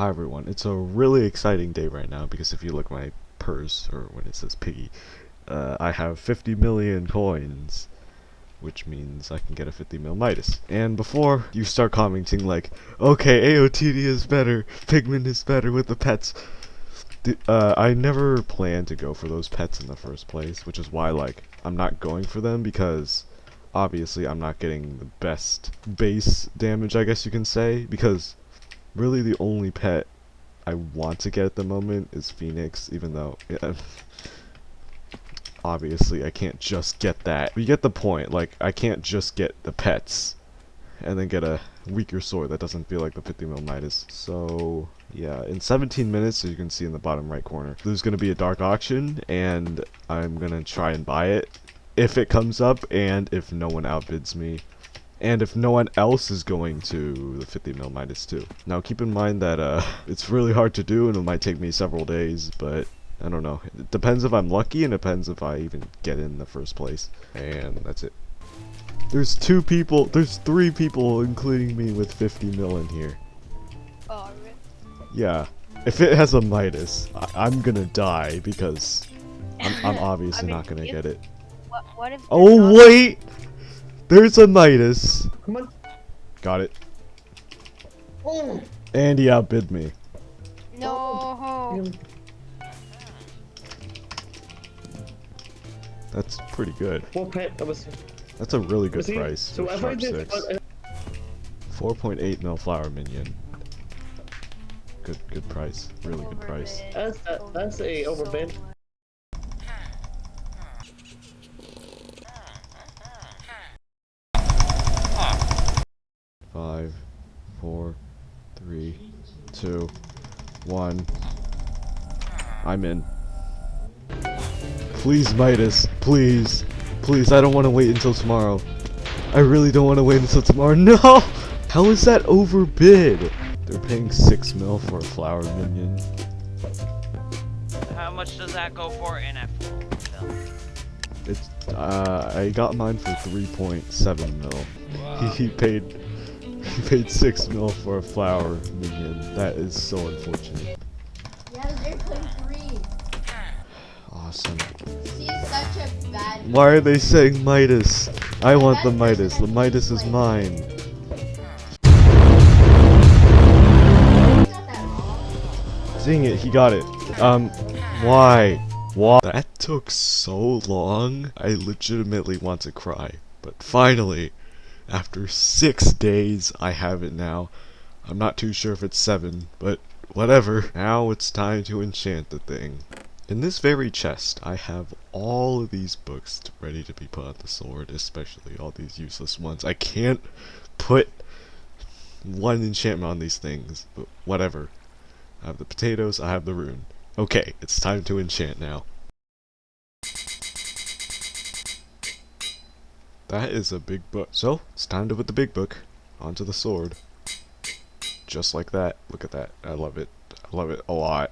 Hi everyone, it's a really exciting day right now because if you look my purse, or when it says piggy, uh, I have 50 million coins, which means I can get a 50 mil Midas. And before you start commenting like, okay, AOTD is better, Pigman is better with the pets, uh, I never planned to go for those pets in the first place, which is why, like, I'm not going for them because obviously I'm not getting the best base damage, I guess you can say, because really the only pet I want to get at the moment is Phoenix, even though yeah, obviously I can't just get that. You get the point, like I can't just get the pets and then get a weaker sword that doesn't feel like the 50 mil Midas. So yeah, in 17 minutes, as you can see in the bottom right corner, there's going to be a dark auction and I'm going to try and buy it if it comes up and if no one outbids me and if no one else is going to the 50 mil 2. Now keep in mind that uh, it's really hard to do and it might take me several days, but I don't know. It depends if I'm lucky and it depends if I even get in the first place. And that's it. There's two people, there's three people including me with 50 mil in here. Oh? Yeah. If it has a Midas, I am gonna die because I'm, I'm obviously I mean, not gonna if, get it. What, what if oh wait! There's a Midas. Come on. Got it. Oh. And he outbid me. No. That's pretty good. What pet? That's a really good see, price. So if I did uh, 4.8 mil flower minion. Good, good price. Really good price. That's that, that's a overbid. Five, four, three, two, one. I'm in. Please, Midas. Please. Please, I don't want to wait until tomorrow. I really don't want to wait until tomorrow. No! How is that overbid? They're paying 6 mil for a flower minion. How much does that go for in a full It's, uh, I got mine for 3.7 mil. Wow. He paid, he paid 6 mil for a flower minion. That is so unfortunate. Yeah, they're playing three. Awesome. Why are they saying Midas? I want the Midas. The Midas is mine. Seeing it, he got it. Um, why? Why? That took so long. I legitimately want to cry. But finally, after six days, I have it now. I'm not too sure if it's seven, but whatever. Now it's time to enchant the thing. In this very chest, I have all of these books ready to be put on the sword, especially all these useless ones. I can't put one enchantment on these things, but whatever. I have the potatoes, I have the rune. Okay, it's time to enchant now. That is a big book. So, it's time to put the big book onto the sword. Just like that. Look at that. I love it. I love it a lot.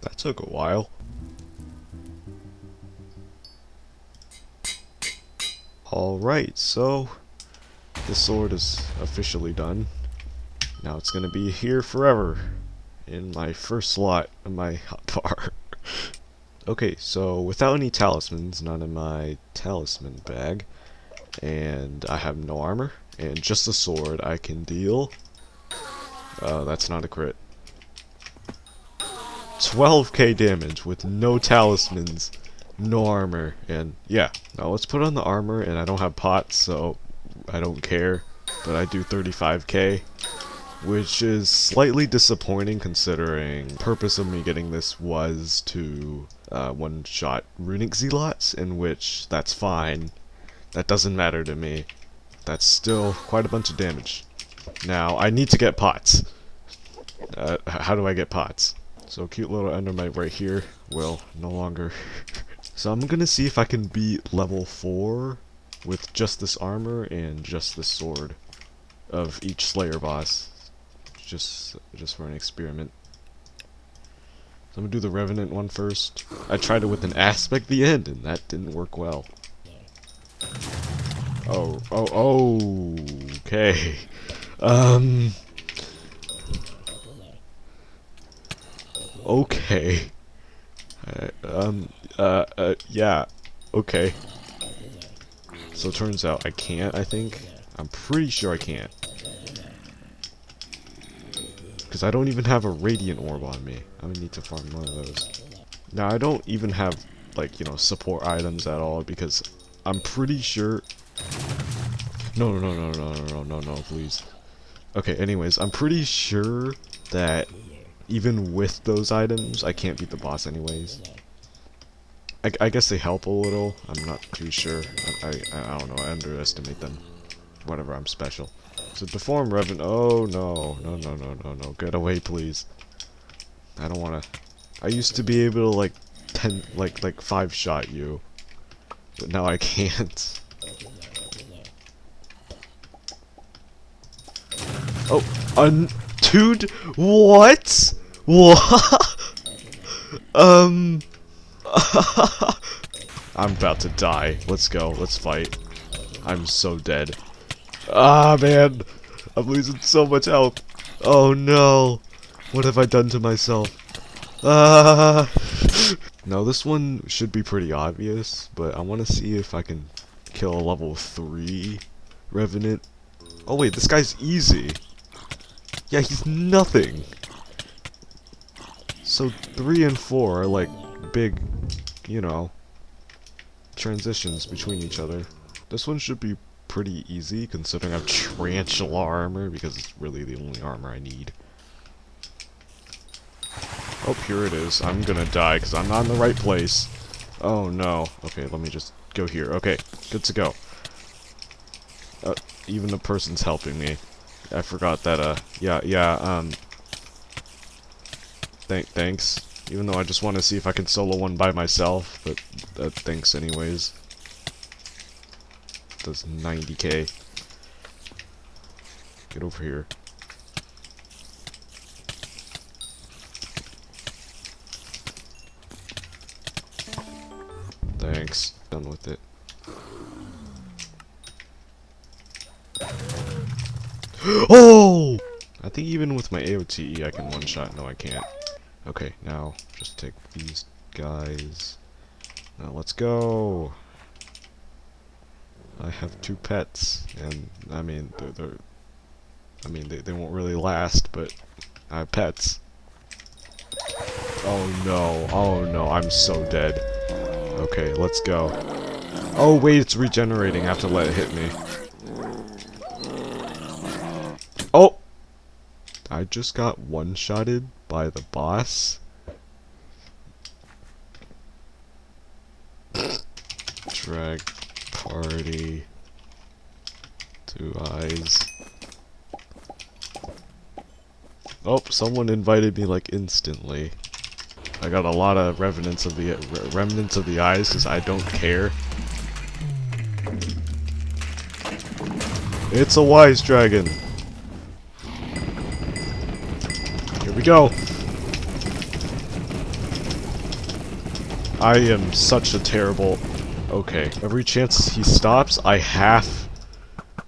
That took a while. Alright, so the sword is officially done. Now it's gonna be here forever in my first slot of my hotbar. okay, so without any talismans, not in my talisman bag, and I have no armor, and just a sword I can deal. Uh, that's not a crit. 12k damage with no talismans, no armor, and yeah. Now let's put on the armor, and I don't have pots, so I don't care, but I do 35k, which is slightly disappointing considering purpose of me getting this was to uh, one-shot runic zealots, in which that's fine. That doesn't matter to me. That's still quite a bunch of damage. Now, I need to get pots. Uh, how do I get pots? So cute little endermite right here will no longer. so I'm gonna see if I can beat level 4 with just this armor and just this sword of each Slayer boss. Just, just for an experiment. So I'm gonna do the Revenant one first. I tried it with an aspect the end and that didn't work well. Oh, oh, oh, okay. Um. Okay. Uh, um, uh, uh, yeah. Okay. So it turns out I can't, I think. I'm pretty sure I can't because I don't even have a radiant orb on me. I'm gonna need to farm one of those. Now, I don't even have, like, you know, support items at all, because I'm pretty sure... No, no, no, no, no, no, no, no, please. Okay, anyways, I'm pretty sure that even with those items, I can't beat the boss anyways. I, I guess they help a little. I'm not too sure. I, I, I don't know. I underestimate them. Whatever, I'm special. So deform Revan. Oh no, no, no, no, no, no. Get away, please. I don't want to. I used to be able to like ten, like like five shot you, but now I can't. Oh, un dude, what? What? um. I'm about to die. Let's go. Let's fight. I'm so dead. Ah, man. I'm losing so much health. Oh, no. What have I done to myself? Ah. now, this one should be pretty obvious, but I want to see if I can kill a level 3 Revenant. Oh, wait. This guy's easy. Yeah, he's nothing. So, 3 and 4 are, like, big, you know, transitions between each other. This one should be pretty easy, considering I have Tarantula armor, because it's really the only armor I need. Oh, here it is. I'm gonna die, because I'm not in the right place. Oh, no. Okay, let me just go here. Okay, good to go. Uh, even the person's helping me. I forgot that, uh, yeah, yeah, um... Th thanks. Even though I just want to see if I can solo one by myself, but uh, thanks anyways. Does 90k. Get over here. Thanks. Done with it. oh! I think even with my AOTE I can one-shot. No, I can't. Okay, now just take these guys. Now let's go. I have two pets, and I mean they're, they're I mean they, they won't really last, but I have pets. Oh no, oh no, I'm so dead. Okay, let's go. Oh wait, it's regenerating. I have to let it hit me. Oh! I just got one-shotted by the boss. Party. Two eyes. Oh, someone invited me like instantly. I got a lot of revenants of the re remnants of the eyes because I don't care. It's a wise dragon. Here we go. I am such a terrible... Okay, every chance he stops, I have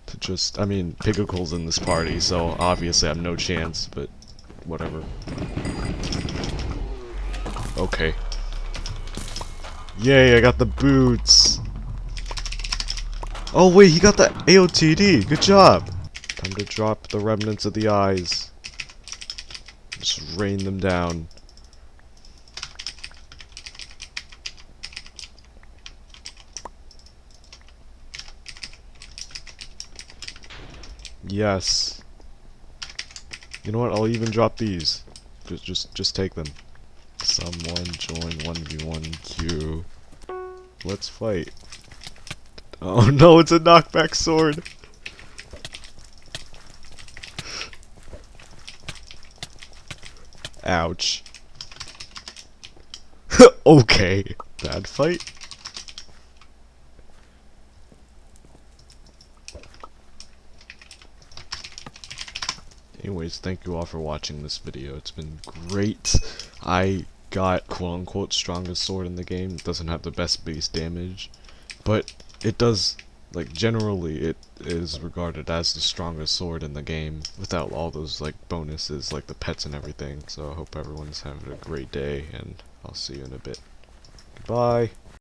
to just... I mean, Pigglecle's in this party, so obviously I have no chance, but whatever. Okay. Yay, I got the boots! Oh wait, he got the AOTD! Good job! Time to drop the remnants of the eyes. Just rain them down. Yes. You know what? I'll even drop these. Just, just, just take them. Someone join 1v1 queue. Let's fight. Oh no, it's a knockback sword. Ouch. okay. Bad fight. Anyways, thank you all for watching this video. It's been great. I got quote-unquote strongest sword in the game. It doesn't have the best base damage, but it does like generally it is regarded as the strongest sword in the game without all those like bonuses like the pets and everything. So I hope everyone's having a great day and I'll see you in a bit. Goodbye.